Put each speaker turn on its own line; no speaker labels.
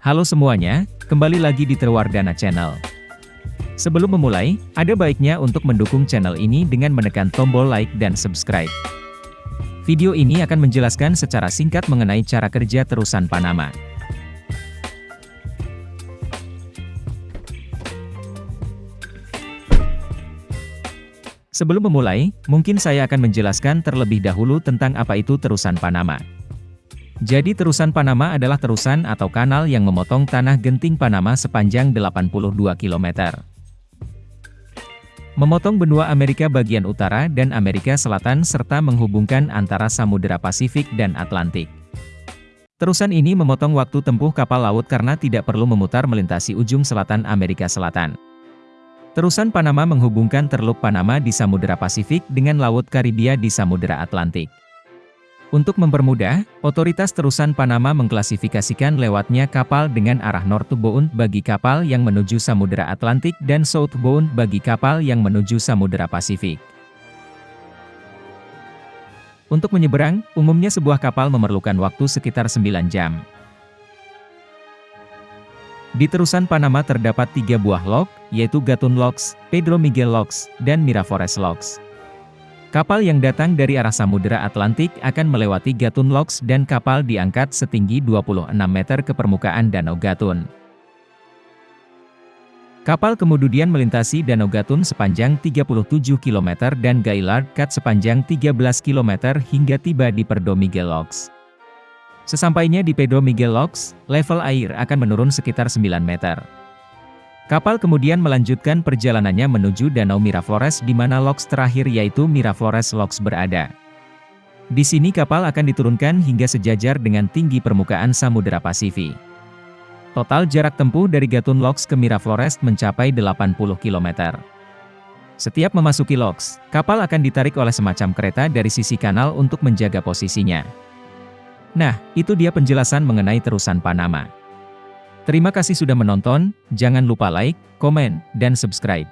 Halo semuanya, kembali lagi di Terwardana Channel. Sebelum memulai, ada baiknya untuk mendukung channel ini dengan menekan tombol like dan subscribe. Video ini akan menjelaskan secara singkat mengenai cara kerja terusan Panama. Sebelum memulai, mungkin saya akan menjelaskan terlebih dahulu tentang apa itu terusan Panama. Jadi terusan Panama adalah terusan atau kanal yang memotong tanah genting Panama sepanjang 82 km. Memotong benua Amerika bagian utara dan Amerika Selatan serta menghubungkan antara Samudera Pasifik dan Atlantik. Terusan ini memotong waktu tempuh kapal laut karena tidak perlu memutar melintasi ujung selatan Amerika Selatan. Terusan Panama menghubungkan Teluk Panama di Samudera Pasifik dengan Laut Karibia di Samudera Atlantik. Untuk mempermudah, otoritas terusan Panama mengklasifikasikan lewatnya kapal dengan arah northbound bagi kapal yang menuju Samudera Atlantik dan southbound bagi kapal yang menuju Samudera Pasifik. Untuk menyeberang, umumnya sebuah kapal memerlukan waktu sekitar 9 jam. Di terusan Panama terdapat tiga buah lock, yaitu Gatun Locks, Pedro Miguel Locks, dan Miraflores Locks. Kapal yang datang dari arah Samudera Atlantik akan melewati Gatun Locks dan kapal diangkat setinggi 26 meter ke permukaan Danau Gatun. Kapal kemudian melintasi Danau Gatun sepanjang 37 km dan Gaillard Cut sepanjang 13 km hingga tiba di Perdo Miguel Locks. Sesampainya di Pedro Miguel Locks, level air akan menurun sekitar 9 meter. Kapal kemudian melanjutkan perjalanannya menuju Danau Miraflores di mana loks terakhir yaitu Miraflores Locks berada. Di sini kapal akan diturunkan hingga sejajar dengan tinggi permukaan Samudera Pasifik. Total jarak tempuh dari Gatun Locks ke Miraflores mencapai 80 km. Setiap memasuki Locks, kapal akan ditarik oleh semacam kereta dari sisi kanal untuk menjaga posisinya. Nah, itu dia penjelasan mengenai terusan Panama. Terima kasih sudah menonton, jangan lupa like, komen, dan subscribe.